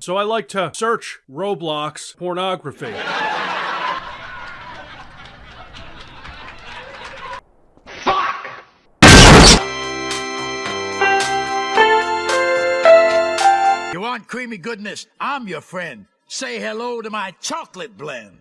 so I like to search Roblox pornography. You want creamy goodness? I'm your friend. Say hello to my chocolate blend.